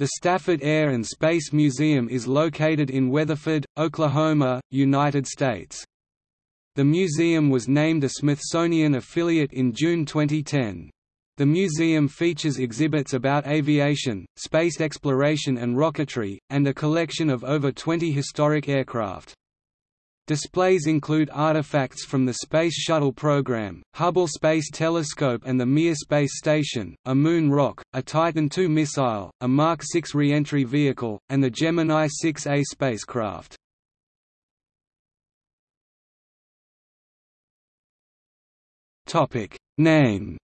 The Stafford Air and Space Museum is located in Weatherford, Oklahoma, United States. The museum was named a Smithsonian affiliate in June 2010. The museum features exhibits about aviation, space exploration and rocketry, and a collection of over 20 historic aircraft. Displays include artifacts from the Space Shuttle program, Hubble Space Telescope and the Mir Space Station, a moon rock, a Titan II missile, a Mark VI re-entry vehicle, and the Gemini 6A spacecraft. Name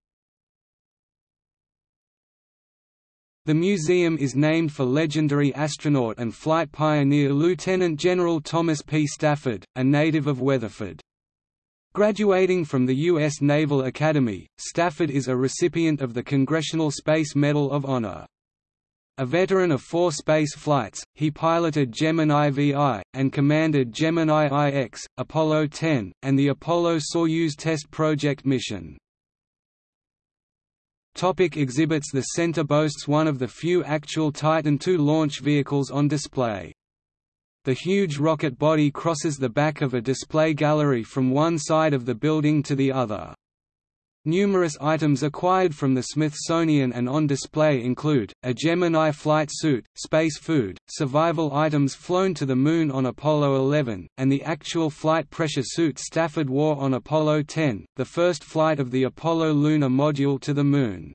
The museum is named for legendary astronaut and flight pioneer Lieutenant General Thomas P. Stafford, a native of Weatherford. Graduating from the U.S. Naval Academy, Stafford is a recipient of the Congressional Space Medal of Honor. A veteran of four space flights, he piloted Gemini VI, and commanded Gemini IX, Apollo 10, and the Apollo-Soyuz test project mission. Topic exhibits The center boasts one of the few actual Titan II launch vehicles on display. The huge rocket body crosses the back of a display gallery from one side of the building to the other. Numerous items acquired from the Smithsonian and on display include, a Gemini flight suit, space food, survival items flown to the Moon on Apollo 11, and the actual flight pressure suit Stafford wore on Apollo 10, the first flight of the Apollo lunar module to the Moon.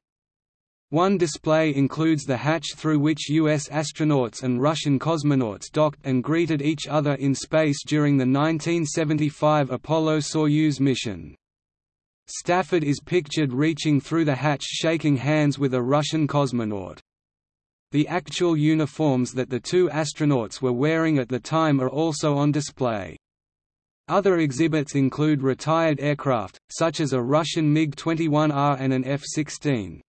One display includes the hatch through which U.S. astronauts and Russian cosmonauts docked and greeted each other in space during the 1975 Apollo-Soyuz mission. Stafford is pictured reaching through the hatch shaking hands with a Russian cosmonaut. The actual uniforms that the two astronauts were wearing at the time are also on display. Other exhibits include retired aircraft, such as a Russian MiG-21R and an F-16.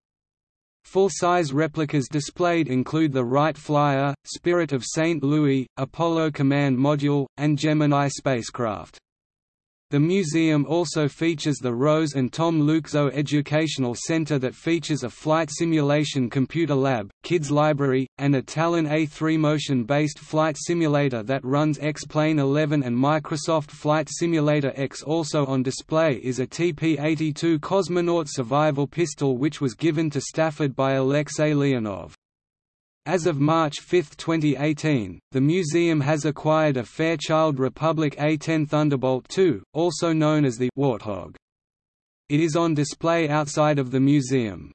Full-size replicas displayed include the Wright Flyer, Spirit of St. Louis, Apollo Command Module, and Gemini spacecraft. The museum also features the Rose and Tom Lukso Educational Center that features a flight simulation computer lab, kids library, and a Talon A3 motion-based flight simulator that runs X-Plane 11 and Microsoft Flight Simulator X also on display is a TP-82 cosmonaut survival pistol which was given to Stafford by Alexei Leonov. As of March 5, 2018, the museum has acquired a Fairchild Republic A-10 Thunderbolt II, also known as the Warthog. It is on display outside of the museum.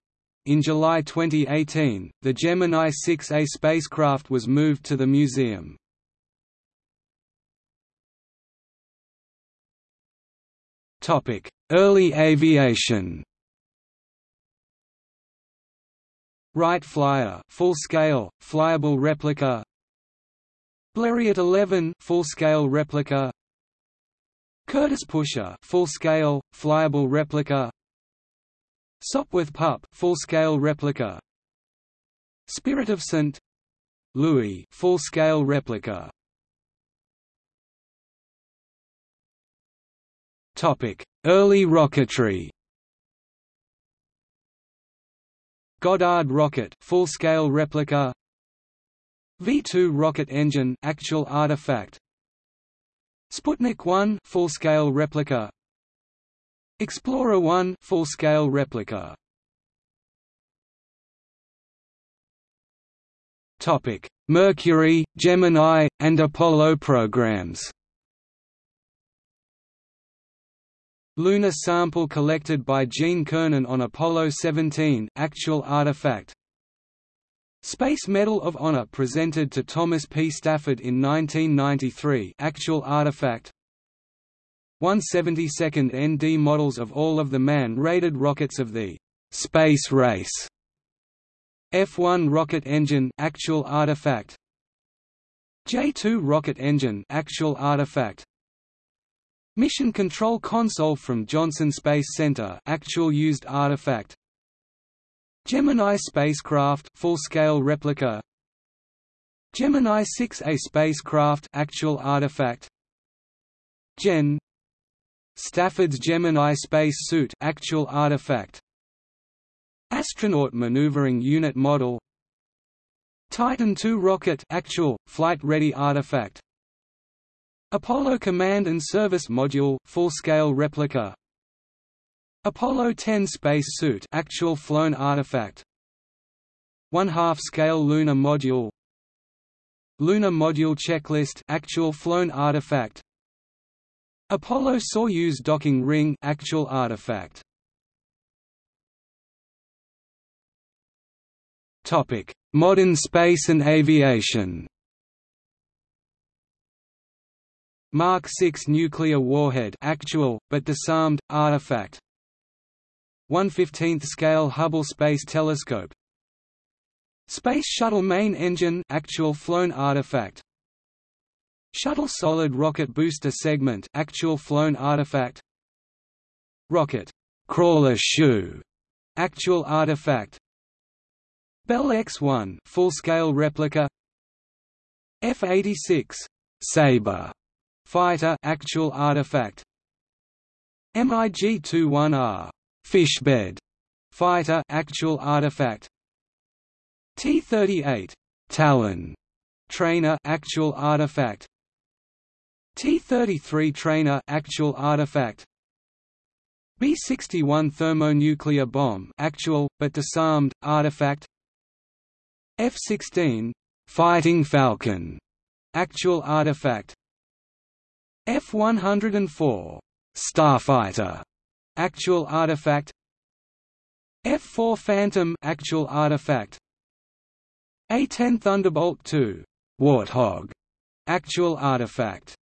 In July 2018, the Gemini 6A spacecraft was moved to the museum. Early aviation Wright Flyer full-scale, flyable replica. Blériot 11 full-scale replica. Curtiss Pusher full-scale, flyable replica. Sopwith Pup full-scale replica. Spirit of St. Louis full-scale replica. Topic: Early rocketry Goddard rocket full-scale replica. V2 rocket engine actual artifact. Sputnik 1 full-scale replica. Explorer 1 full-scale replica. Topic. Mercury, Gemini and Apollo programs Lunar sample collected by Gene Cernan on Apollo 17 actual artifact. Space Medal of Honor presented to Thomas P. Stafford in 1993 actual artifact. 172nd ND models of all of the man-rated rockets of the space race. F1 rocket engine actual artifact. J2 rocket engine actual artifact Mission Control Console from Johnson Space Center. Actual used artifact. Gemini spacecraft full-scale replica. Gemini 6A spacecraft actual artifact. Gen. Stafford's Gemini space suit actual artifact. Astronaut maneuvering unit model. Titan II rocket actual, flight-ready artifact Apollo Command and Service Module full-scale replica. Apollo 10 space suit actual flown artifact. One-half scale lunar module. Lunar module checklist actual flown artifact. Apollo Soyuz docking ring actual artifact. Topic. Modern space and aviation Mark 6 nuclear warhead actual, but disarmed, artifact. 1/15th scale Hubble Space Telescope. Space Shuttle main engine actual flown artifact. Shuttle solid rocket booster segment actual flown artifact. Rocket. Crawler shoe. Actual artifact. Bell X-1 full-scale replica. F-86 Sabre fighter actual artifact. MiG-21R Fishbed fighter actual artifact. T-38 Talon trainer actual artifact. T-33 trainer actual artifact. B-61 thermonuclear bomb actual but disarmed artifact. F-16 Fighting Falcon actual artifact F-104 Starfighter actual artifact. F-4 Phantom actual artifact. A-10 Thunderbolt II Warthog actual artifact